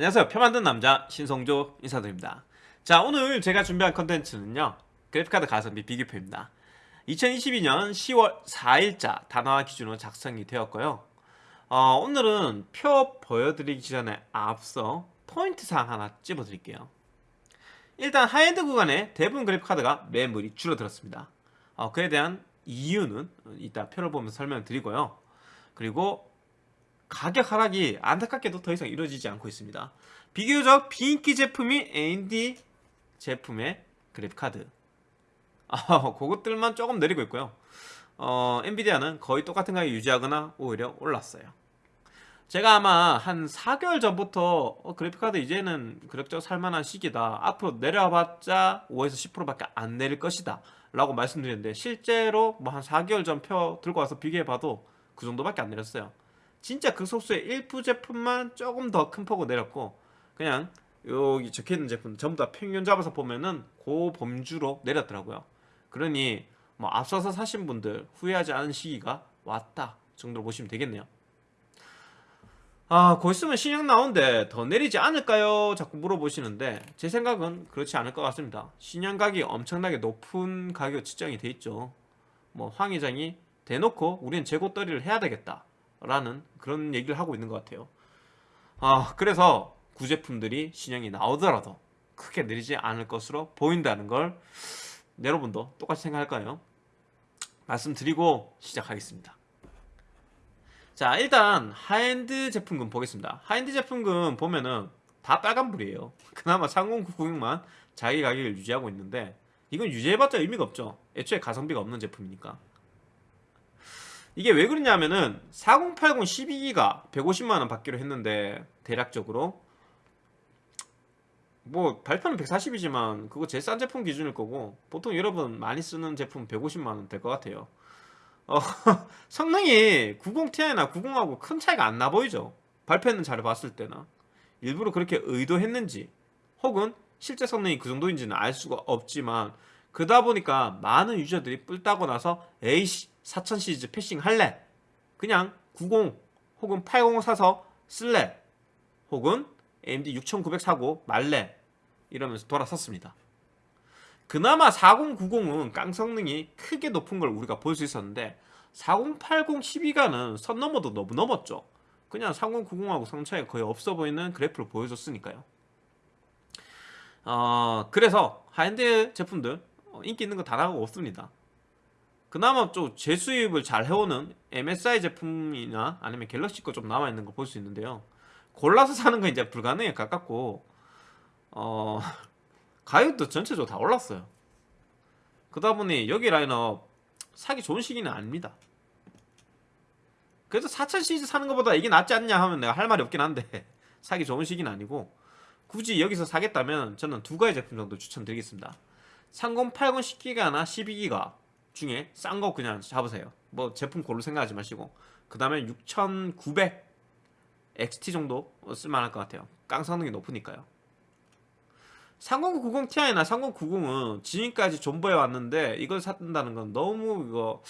안녕하세요. 표 만든 남자 신성조 인사드립니다. 자 오늘 제가 준비한 컨텐츠는요. 그래픽카드 가성비 비교표입니다. 2022년 10월 4일자 다나와 기준으로 작성이 되었고요. 어, 오늘은 표 보여드리기 전에 앞서 포인트 사항 하나 찝어드릴게요. 일단 하이엔드 구간에 대부분 그래픽카드가 매물이 줄어들었습니다. 어, 그에 대한 이유는 이따 표를 보면서 설명드리고요. 그리고 가격 하락이 안타깝게도 더 이상 이루어지지 않고 있습니다. 비교적 비인기 제품이 AMD 제품의 그래픽카드 아, 그것들만 조금 내리고 있고요. 어, 엔비디아는 거의 똑같은 가격 유지하거나 오히려 올랐어요. 제가 아마 한 4개월 전부터 어, 그래픽카드 이제는 그럭저럭 살만한 시기다. 앞으로 내려봤자 5에서 10%밖에 안 내릴 것이다. 라고 말씀드렸는데 실제로 뭐 한 4개월 전 표 들고 와서 비교해봐도 그 정도밖에 안 내렸어요. 진짜 그 소스의 일부 제품만 조금 더 큰 폭으로 내렸고 그냥 여기 적혀있는 제품 전부 다 평균 잡아서 보면은 고 범주로 내렸더라고요 그러니 뭐 앞서서 사신 분들 후회하지 않은 시기가 왔다 정도로 보시면 되겠네요 아, 곧 있으면 신형 나오는데 더 내리지 않을까요? 자꾸 물어보시는데 제 생각은 그렇지 않을 것 같습니다. 신형 가격이 엄청나게 높은 가격 측정이 돼 있죠. 뭐 황 회장이 대놓고 우리는 재고 떨이를 해야 되겠다. 라는 그런 얘기를 하고 있는 것 같아요. 아 그래서 구제품들이 신형이 나오더라도 크게 느리지 않을 것으로 보인다는 걸 여러분도 똑같이 생각할까요? 말씀드리고 시작하겠습니다. 자 일단 하엔드 제품군 보겠습니다. 하엔드 제품군 보면은 다 빨간불이에요. 그나마 3096만 자기 가격을 유지하고 있는데 이건 유지해봤자 의미가 없죠. 애초에 가성비가 없는 제품이니까 이게 왜 그러냐면은 4080 12기가 150만원 받기로 했는데 대략적으로 뭐 발표는 140이지만 그거 제일 싼 제품 기준일 거고 보통 여러분 많이 쓰는 제품 150만원 될 것 같아요. 어, 성능이 90ti나 90하고 큰 차이가 안 나 보이죠? 발표했는 자료 봤을 때나. 일부러 그렇게 의도했는지 혹은 실제 성능이 그 정도인지는 알 수가 없지만 그러다 보니까 많은 유저들이 뿔 따고 나서 에이씨 4000 시리즈 패싱 할래? 그냥 90 혹은 80 사서 쓸래? 혹은 AMD 6900 사고 말래? 이러면서 돌아섰습니다. 그나마 4090은 깡 성능이 크게 높은 걸 우리가 볼 수 있었는데 4080 12가는 선 넘어도 너무 넘었죠. 그냥 3090하고 성능 차이가 거의 없어 보이는 그래프를 보여줬으니까요. 어, 그래서 하이엔드 제품들 어, 인기 있는 거 다 나가고 없습니다. 그나마 좀 재수입을 잘 해오는 MSI 제품이나 아니면 갤럭시 거 좀 남아있는 거 볼 수 있는데요. 골라서 사는 건 이제 불가능에 가깝고 어 가격도 전체적으로 다 올랐어요. 그러다 보니 여기 라인업 사기 좋은 시기는 아닙니다. 그래도 4000 시리즈 사는 것보다 이게 낫지 않냐 하면 내가 할 말이 없긴 한데 사기 좋은 시기는 아니고 굳이 여기서 사겠다면 저는 두 가지 제품 정도 추천드리겠습니다. 3080 10기가나 12기가 중에 싼 거 그냥 잡으세요. 뭐 제품 고를 생각하지 마시고. 그 다음에 6900 XT 정도 쓸만할 것 같아요. 깡 성능이 높으니까요. 3090ti나 3090은 지금까지 존버해 왔는데 이걸 샀다는 건 너무 이거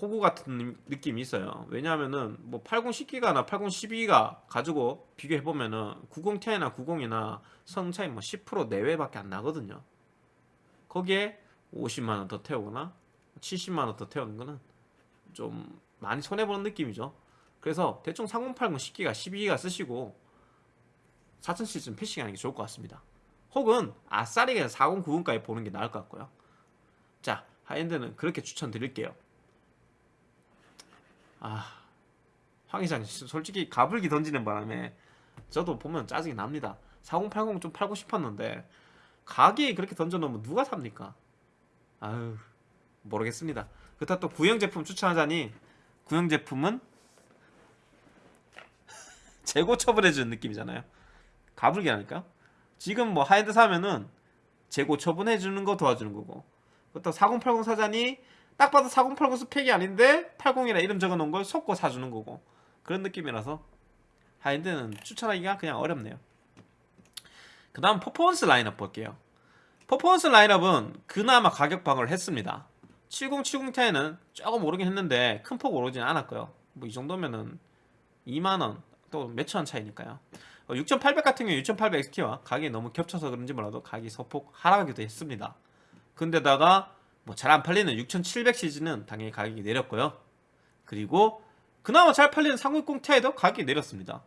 호구 같은 느낌이 있어요. 왜냐하면은 뭐 80 10기가나 80 12기가 가지고 비교해보면은 90ti나 90이나 성능 차이 뭐 10% 내외밖에 안 나거든요. 거기에 50만원 더 태우거나 70만원 더 태우는 거는 좀 많이 손해보는 느낌이죠. 그래서 대충 3080 10기가 12기가 쓰시고 4000시즌 패싱하는 게 좋을 것 같습니다. 혹은 아싸리게 4090까지 보는 게 나을 것 같고요. 자 high-end는 그렇게 추천드릴게요. 아 황 회장 솔직히 가불기 던지는 바람에 저도 보면 짜증이 납니다. 4080 좀 팔고 싶었는데 가격에 그렇게 던져놓으면 누가 삽니까? 아유 모르겠습니다. 그렇다고 또 구형 제품 추천하자니 구형 제품은 재고 처분해주는 느낌이잖아요. 가불기 하니까? 지금 뭐 하이드 사면은 재고 처분해주는 거 도와주는 거고. 그렇다고 4080 사자니 딱 봐도 4080 스펙이 아닌데 80이라 이름 적어놓은 걸 속고 사주는 거고. 그런 느낌이라서 high-end는 추천하기가 그냥 어렵네요. 그 다음 퍼포먼스 라인업 볼게요. 퍼포먼스 라인업은 그나마 가격 방어를 했습니다 3070 Ti는 조금 오르긴 했는데 큰 폭 오르진 않았고요 뭐 이 정도면은 2만원 또 몇천 원 차이니까요 6800 같은 경우 6800 XT와 가격이 너무 겹쳐서 그런지 몰라도 가격이 소폭 하락하기도 했습니다. 근데다가 뭐 잘 안 팔리는 6700 시즌은 당연히 가격이 내렸고요. 그리고 그나마 잘 팔리는 3060 Ti도 가격이 내렸습니다.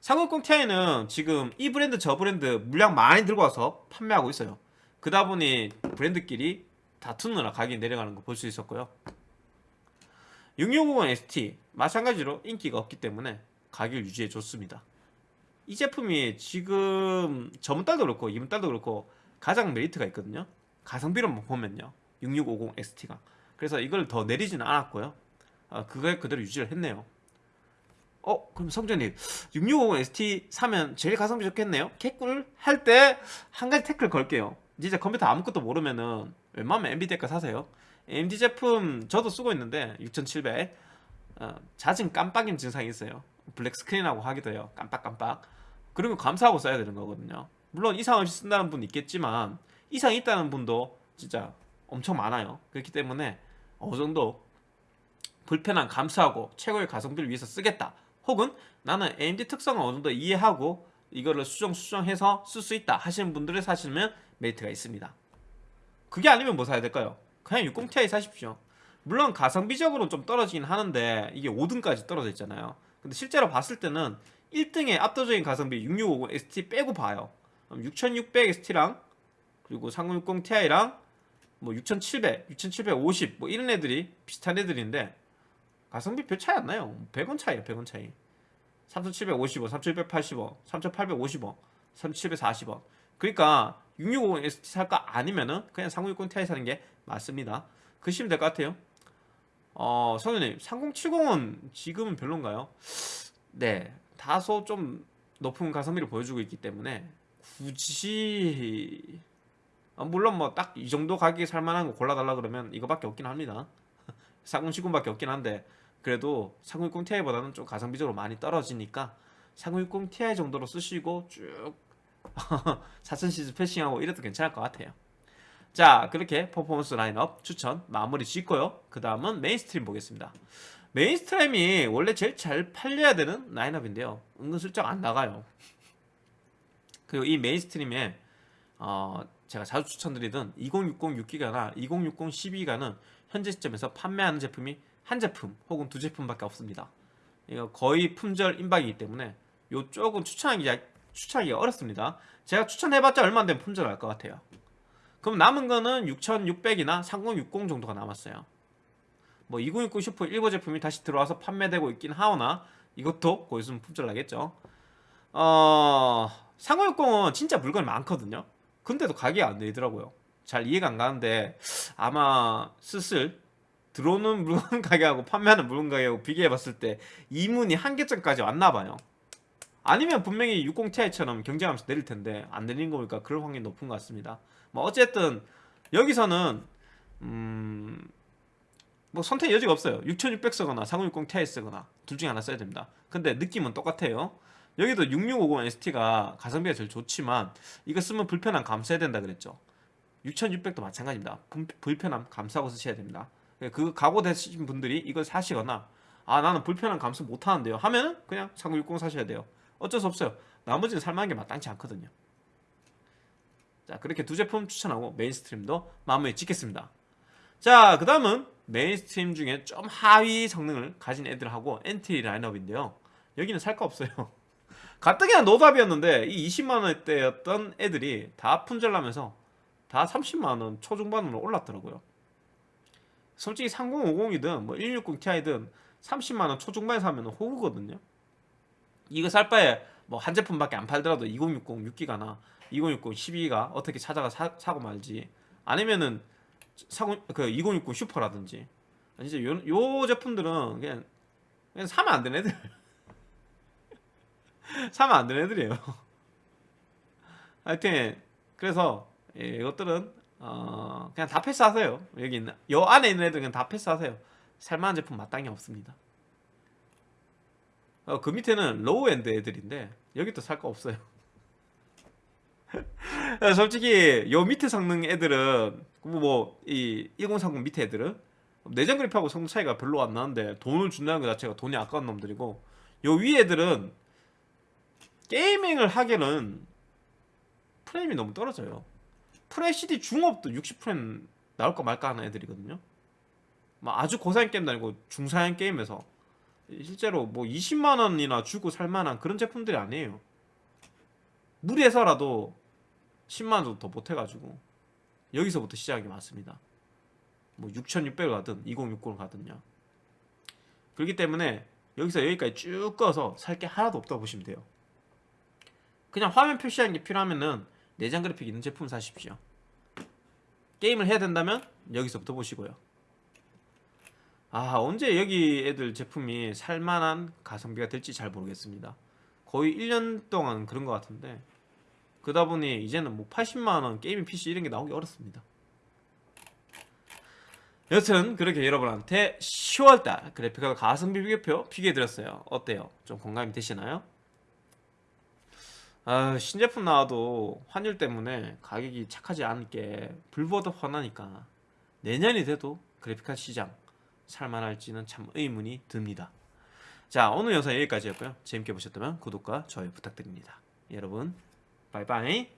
3060 Ti는 지금 이 브랜드 저 브랜드 물량 많이 들고 와서 판매하고 있어요. 그다 보니 브랜드끼리 다투느라 가격이 내려가는 거 볼 수 있었고요. 6650 ST 마찬가지로 인기가 없기 때문에 가격을 유지해 줬습니다. 이 제품이 지금 저번 달도 그렇고 이번 달도 그렇고 가장 메리트가 있거든요. 가성비로만 보면요. 6650 ST가. 그래서 이걸 더 내리지는 않았고요. 아, 그거에 그대로 유지를 했네요. 어, 그럼 성전님 6650 ST 사면 제일 가성비 좋겠네요. 개꿀 할 때 한 가지 태클 걸게요. 진짜 컴퓨터 아무것도 모르면은 웬만하면 엔비디아 거 사세요. AMD 제품 저도 쓰고 있는데 6700 어, 잦은 깜빡임 증상이 있어요. 블랙 스크린하고 하기도 해요. 깜빡깜빡. 그리고 감사하고 써야 되는 거거든요. 물론 이상 없이 쓴다는 분 있겠지만 이상이 있다는 분도 진짜 엄청 많아요. 그렇기 때문에 어느 정도 불편한 감수하고 최고의 가성비를 위해서 쓰겠다. 혹은 나는 AMD 특성을 어느 정도 이해하고 이거를 수정 수정해서 쓸 수 있다 하시는 분들을 사시면 메리트가 있습니다. 그게 아니면 뭐 사야 될까요? 그냥 60ti 사십시오. 물론 가성비적으로 좀 떨어지긴 하는데 이게 5등까지 떨어져 있잖아요. 근데 실제로 봤을 때는 1등의 압도적인 가성비 6650 ST 빼고 봐요. 6600 ST랑 그리고 3060 Ti랑 뭐 6700, 6750 뭐 이런 애들이 비슷한 애들인데 가성비 별 차이 안 나요. 100원 차이에요, 100원 차이. 3750원, 3780원, 3850원, 3740원. 그러니까 6650 ST 살까 아니면은 그냥 3060 Ti 사는 게 맞습니다. 그시면 될 것 같아요. 어, 성현님, 3070은 지금은 별론가요? 네, 다소 좀 높은 가성비를 보여주고 있기 때문에 굳이 어, 물론 뭐 딱 이 정도 가격에 살만한 거 골라달라 그러면 이거밖에 없긴 합니다. 4070밖에 없긴 한데 그래도 3060 Ti보다는 좀 가성비적으로 많이 떨어지니까 3060 Ti 정도로 쓰시고 쭉 4000 시리즈 passing하고 이래도 괜찮을 것 같아요. 자 그렇게 퍼포먼스 라인업 추천 마무리 짓고요. 그 다음은 mainstream 보겠습니다. mainstream이 원래 제일 잘 팔려야 되는 라인업인데요. 은근슬쩍 안 나가요. 그리고 이 mainstream에 어, 제가 자주 추천드리던 2060 6기가나 2060 12기가는 현재 시점에서 판매하는 제품이 한 제품 혹은 두 제품밖에 없습니다. 이거 거의 품절 임박이기 때문에 이쪽은 추천하기 추천하기가 어렵습니다. 제가 추천해봤자 얼마 안 되면 품절할 것 같아요. 그럼 남은 거는 6600이나 3060 정도가 남았어요. 뭐 2060 슈퍼 일부 제품이 다시 들어와서 판매되고 있긴 하오나 이것도 곧 있으면 품절 나겠죠. 어, 3060은 진짜 물건이 많거든요. 근데도 가격이 안 내리더라고요. 잘 이해가 안 가는데 아마 슬슬 들어오는 물건 가격하고 판매하는 물건 가격하고 비교해 봤을 때 이문이 한계점까지 왔나 봐요. 아니면 분명히 60ti처럼 경쟁하면서 내릴 텐데 안 내리는 거 보니까 그럴 확률이 높은 것 같습니다. 뭐 어쨌든 여기서는 음... 뭐 선택 여지가 없어요. 6600 쓰거나 3060 Ti 쓰거나 둘 중에 하나 써야 됩니다. 근데 느낌은 똑같아요. 여기도 6650 ST가 가성비가 제일 좋지만 이거 쓰면 불편함 감수해야 된다 그랬죠. 6600도 마찬가지입니다. 불편함 감수하고 쓰셔야 됩니다. 그 각오되신 분들이 이걸 사시거나 아 나는 불편함 감수 못하는데요 하면 그냥 3060 사셔야 돼요. 어쩔 수 없어요. 나머지는 살만한 게 마땅치 않거든요. 자 그렇게 두 제품 추천하고 mainstream도 마무리 짓겠습니다. 자 그 다음은 mainstream 중에 좀 하위 성능을 가진 애들하고 엔트리 라인업인데요. 여기는 살 거 없어요. 가뜩이나 노답이었는데 이 20만원대였던 애들이 다 품절나면서 다 30만원 초중반으로 올랐더라고요. 솔직히 3050이든 뭐 160 Ti든 30만원 초중반에 사면 호구거든요. 이거 살 바에 뭐 한 제품밖에 안 팔더라도 2060 6기가나 2060 12기가 어떻게 찾아가 사, 고 말지. 아니면은 40, 그2060 슈퍼라든지. 진짜 요, 요 제품들은 그냥 그냥 사면 안 되는 애들. 사면 안 되는 애들이에요. 하여튼 그래서 예, 이것들은 어, 그냥 다 패스하세요. 여기 있는 요 안에 있는 애들 그냥 다 패스하세요. 살만한 제품 마땅히 없습니다 어, 그 밑에는 low-end 애들인데 여기 또 살 거 없어요 솔직히 요 밑에 성능 애들은 뭐이 1030 밑에 애들은 내장 그래픽하고 성능 차이가 별로 안 나는데 돈을 준다는 것 자체가 돈이 아까운 놈들이고 요 위 애들은 게이밍을 하기는 프레임이 너무 떨어져요. 프레시디 중업도 60프레임 나올까 말까 하는 애들이거든요. 막 아주 고사양 게임도 아니고 중사양 게임에서 실제로 뭐 20만 원이나 주고 살 만한 그런 제품들이 아니에요. 무리해서라도 10만 원 정도 더 못해가지고 여기서부터 시작이 맞습니다. 뭐 6,600을 가든 2060을 가든요. 그렇기 때문에 여기서 여기까지 쭉 꺼서 살 게 하나도 없다고 보시면 돼요. 그냥 화면 표시하는 게 필요하면은 내장 그래픽 있는 제품 사십시오. 게임을 해야 된다면 여기서부터 보시고요. 아 언제 여기 애들 제품이 살만한 가성비가 될지 잘 모르겠습니다. 거의 1년 동안 그런 것 같은데 그러다 보니 이제는 뭐 80만원 게이밍 PC 이런 게 나오기 어렵습니다. 여튼 그렇게 여러분한테 10월달 그래픽카드 가성비 비교표 비교해드렸어요. 어때요? 좀 공감이 되시나요? 아, 신제품 나와도 환율 때문에 가격이 착하지 않은 게 불보듯 뻔하니까 내년이 돼도 그래픽카드 시장 살만할지는 참 의문이 듭니다. 자 오늘 영상 여기까지였고요. 재밌게 보셨다면 구독과 좋아요 부탁드립니다. 여러분 바이바이